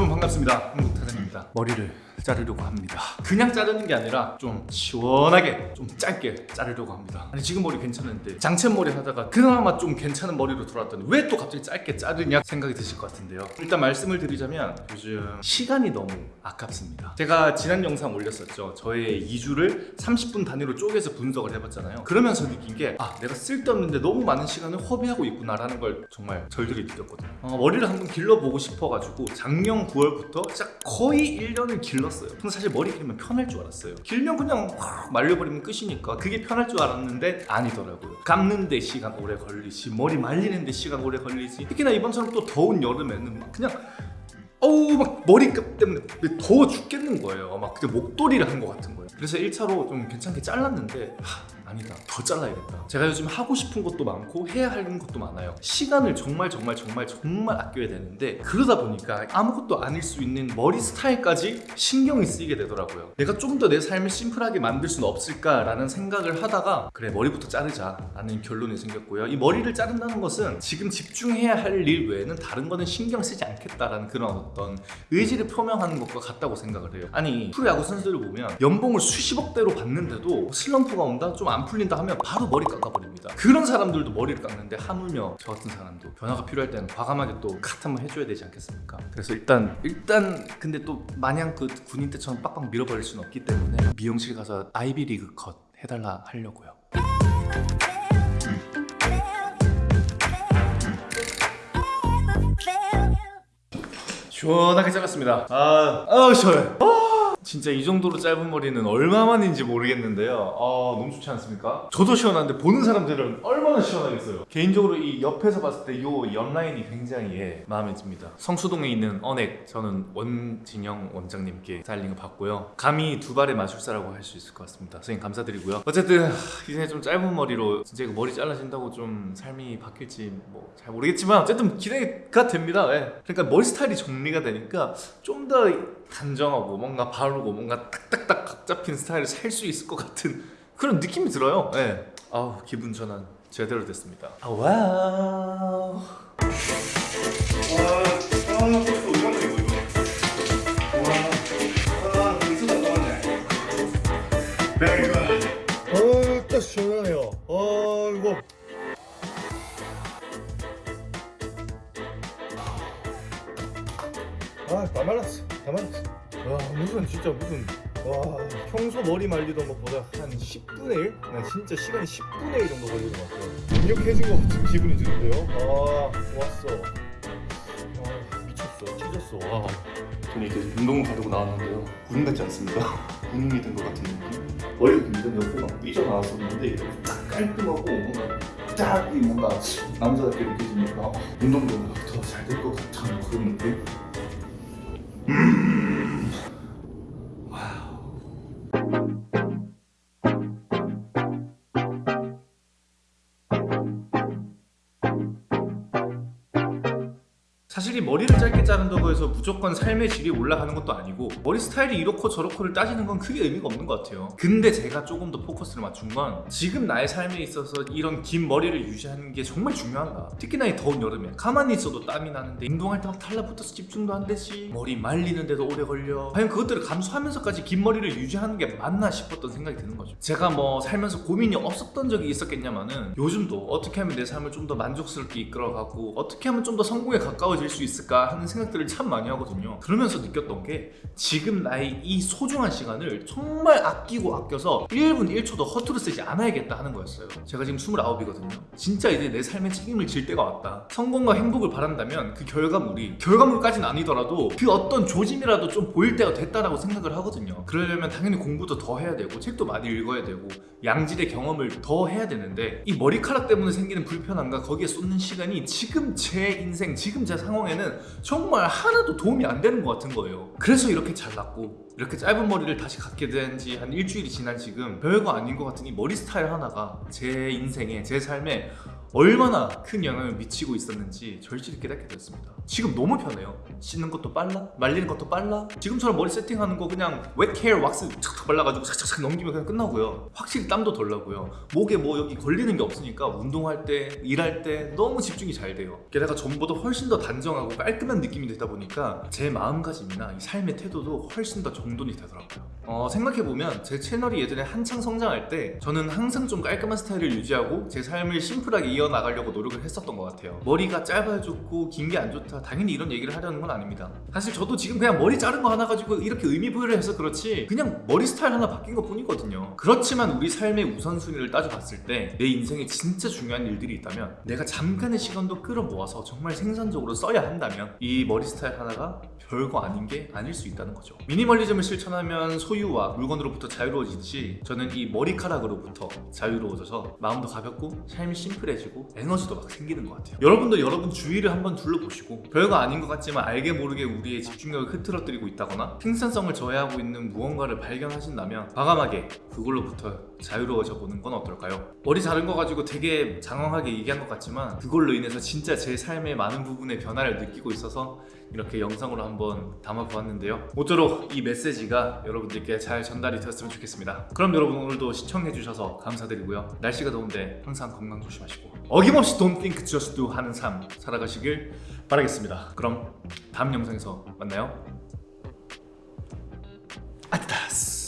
여러분 반갑습니다. 한국타장입니다. 머리를 자르려고 합니다. 그냥 자르는 게 아니라 좀 시원하게 좀 짧게 자르려고 합니다. 아니 지금 머리 괜찮은데 장체머리 하다가 그나마 좀 괜찮은 머리로 돌아왔더니 왜 또 갑자기 짧게 자르냐 생각이 드실 것 같은데요. 일단 말씀을 드리자면 요즘 시간이 너무 아깝습니다. 제가 지난 영상 올렸었죠. 저의 2주를 30분 단위로 쪼개서 분석을 해봤잖아요. 그러면서 느낀 게 아 내가 쓸데없는데 너무 많은 시간을 허비하고 있구나라는 걸 정말 절들이 느꼈거든요. 어, 머리를 한번 길러보고 싶어가지고 작년 9월부터 진짜 거의 1년을 길 렀어요. 근데 사실 머리 길면 편할 줄 알았어요. 길면 그냥 확 말려버리면 끝이니까 그게 편할 줄 알았는데 아니더라고요. 감는데 시간 오래 걸리지 머리 말리는데 시간 오래 걸리지. 특히나 이번처럼 또 더운 여름에는 막 그냥 어우 막 머리끝 때문에 더워 죽겠는 거예요. 막 그때 목도리를 한 것 같은 거예요. 그래서 1차로 좀 괜찮게 잘랐는데 하, 아니다. 더 잘라야겠다. 제가 요즘 하고 싶은 것도 많고 해야 하는 것도 많아요. 시간을 정말 정말 정말 정말 아껴야 되는데 그러다 보니까 아무것도 아닐 수 있는 머리 스타일까지 신경이 쓰이게 되더라고요. 내가 좀 더 내 삶을 심플하게 만들 수는 없을까라는 생각을 하다가 그래 머리부터 자르자 라는 결론이 생겼고요. 이 머리를 자른다는 것은 지금 집중해야 할 일 외에는 다른 거는 신경 쓰지 않겠다라는 그런 어떤 의지를 표명하는 것과 같다고 생각을 해요. 아니 프로야구 선수들을 보면 연봉을 수십억대로 받는데도 슬럼프가 온다? 좀안 풀린다 하면 바로 머리 깎아버립니다. 그런 사람들도 머리를 깎는데 하물며 저 같은 사람도 변화가 필요할 때는 과감하게 또 컷 한번 해줘야 되지 않겠습니까? 그래서 일단 일단 근데 또 마냥 그 군인 때처럼 빡빡 밀어버릴 수는 없기 때문에 미용실 가서 아이비 리그 컷 해달라 하려고요. 시원하게 잘랐습니다. 아, 아우 시원해. 아, 진짜 이 정도로 짧은 머리는 얼마만인지 모르겠는데요. 아 너무 좋지 않습니까? 저도 시원한데 보는 사람들은 얼마나 시원하겠어요. 개인적으로 이 옆에서 봤을 때 이 옆라인이 굉장히 예, 마음에 듭니다. 성수동에 있는 언액 저는 원진영 원장님께 스타일링을 받고요. 감히 두 발의 마술사라고 할 수 있을 것 같습니다. 선생님 감사드리고요. 어쨌든 하, 이제 좀 짧은 머리로 진짜 이거 머리 잘라진다고 좀 삶이 바뀔지 뭐 잘 모르겠지만 어쨌든 기대가 됩니다. 예. 그러니까 머리 스타일이 정리가 되니까 좀더 단정하고 뭔가 바르고 뭔가 딱딱딱 각 잡힌 스타일을 살 수 있을 것 같은 그런 느낌이 들어요 예. 아우 기분 전환 제대로 됐습니다 아, 와우 와, 아, 벌써 오랜만에 이거 이거. 와, 아, 미소가 나오네. Very good. 어, 딱 시원하네요. 어, 이거. 아, 다 말랐어. 다 말랐어. 와, 무슨 진짜 무슨 와, 평소 머리 말리던 것보다 한 10분의 1? 난 진짜 시간이 10분의 1 정도 걸리는 것 같아요. 입력해진 것 같은 기분이 드는데요. 아, 좋았어. 아, 미쳤어. 찢었어. 와. 저는 이제 운동을 가려고 나왔는데요. 군인 같지 않습니까? 군인이 된 것 같은 느낌. 머리가 굉장히 옆에 막 삐져나왔었는데 딱 깔끔하고 뭔가 딱이 뭔가 남자답게 느껴지니까 운동도 더잘 될 것 같은 그런 느낌. 사실 이 머리를 짧게 자른다고 해서 무조건 삶의 질이 올라가는 것도 아니고 머리 스타일이 이렇고 저렇고를 따지는 건 크게 의미가 없는 것 같아요. 근데 제가 조금 더 포커스를 맞춘 건 지금 나의 삶에 있어서 이런 긴 머리를 유지하는 게 정말 중요한가? 특히나 이 더운 여름에 가만히 있어도 땀이 나는데 운동할 때 막 달라붙어서 집중도 안 되지. 머리 말리는데도 오래 걸려. 과연 그것들을 감수하면서까지 긴 머리를 유지하는 게 맞나 싶었던 생각이 드는 거죠. 제가 뭐 살면서 고민이 없었던 적이 있었겠냐마는 요즘도 어떻게 하면 내 삶을 좀 더 만족스럽게 이끌어가고 어떻게 하면 좀 더 성공에 가까워 질 수 있을까 하는 생각들을 참 많이 하거든요. 그러면서 느꼈던 게 지금 나의 이 소중한 시간을 정말 아끼고 아껴서 1분 1초도 허투루 쓰지 않아야겠다 하는 거였어요. 제가 지금 29이거든요. 진짜 이제 내 삶에 책임을 질 때가 왔다. 성공과 행복을 바란다면 그 결과물이 결과물까지는 아니더라도 그 어떤 조짐이라도 좀 보일 때가 됐다라고 생각을 하거든요. 그러려면 당연히 공부도 더 해야 되고 책도 많이 읽어야 되고 양질의 경험을 더 해야 되는데 이 머리카락 때문에 생기는 불편함과 거기에 쏟는 시간이 지금 제 인생 지금 제 상황에는 정말 하나도 도움이 안 되는 것 같은 거예요. 그래서 이렇게 잘랐고 이렇게 짧은 머리를 다시 갖게 된 지 한 일주일이 지난 지금 별거 아닌 것 같은 이 머리 스타일 하나가 제 인생에 제 삶에 얼마나 큰 영향을 미치고 있었는지 절실히 깨닫게 되었습니다. 지금 너무 편해요. 씻는 것도 빨라, 말리는 것도 빨라. 지금처럼 머리 세팅하는 거 그냥 웹 헤어 왁스 착착 발라가지고 착착착 넘기면 그냥 끝나고요. 확실히 땀도 덜 나고요. 목에 뭐 여기 걸리는 게 없으니까 운동할 때, 일할 때 너무 집중이 잘 돼요. 게다가 전보다 훨씬 더 단정하고 깔끔한 느낌이 되다 보니까 제 마음가짐이나 이 삶의 태도도 훨씬 더 정돈이 되더라고요. 어, 생각해보면 제 채널이 예전에 한창 성장할 때 저는 항상 좀 깔끔한 스타일을 유지하고 제 삶을 심플하게 이어나가려고 노력을 했었던 것 같아요. 머리가 짧아야 좋고 긴 게 안 좋다. 당연히 이런 얘기를 하려는 건 아닙니다. 사실 저도 지금 그냥 머리 자른 거 하나 가지고 이렇게 의미 부여를 해서 그렇지 그냥 머리 스타일 하나 바뀐 것 뿐이거든요. 그렇지만 우리 삶의 우선순위를 따져봤을 때 내 인생에 진짜 중요한 일들이 있다면 내가 잠깐의 시간도 끌어모아서 정말 생산적으로 써야 한다면 이 머리 스타일 하나가 별거 아닌 게 아닐 수 있다는 거죠. 미니멀리즘을 실천하면 소유와 물건으로부터 자유로워지듯이 저는 이 머리카락으로부터 자유로워져서 마음도 가볍고 삶이 심플해지고 에너지도 막 생기는 것 같아요. 여러분도 여러분 주위를 한번 둘러보시고 별거 아닌 것 같지만 알게 모르게 우리의 집중력을 흐트러뜨리고 있다거나 생산성을 저해하고 있는 무언가를 발견하신다면 과감하게 그걸로부터 자유로워져 보는 건 어떨까요? 머리 자른 거 가지고 되게 장황하게 얘기한 것 같지만 그걸로 인해서 진짜 제 삶의 많은 부분의 변화를 느끼고 있어서 이렇게 영상으로 한번 담아보았는데요. 모쪼록 이 메시지가 여러분들 께 잘 전달이 되었으면 좋겠습니다. 그럼 여러분 오늘도 시청해주셔서 감사드리고요. 날씨가 더운데 항상 건강 조심하시고 어김없이 Don't think just do 하는 삶 살아가시길 바라겠습니다. 그럼 다음 영상에서 만나요. 아디다스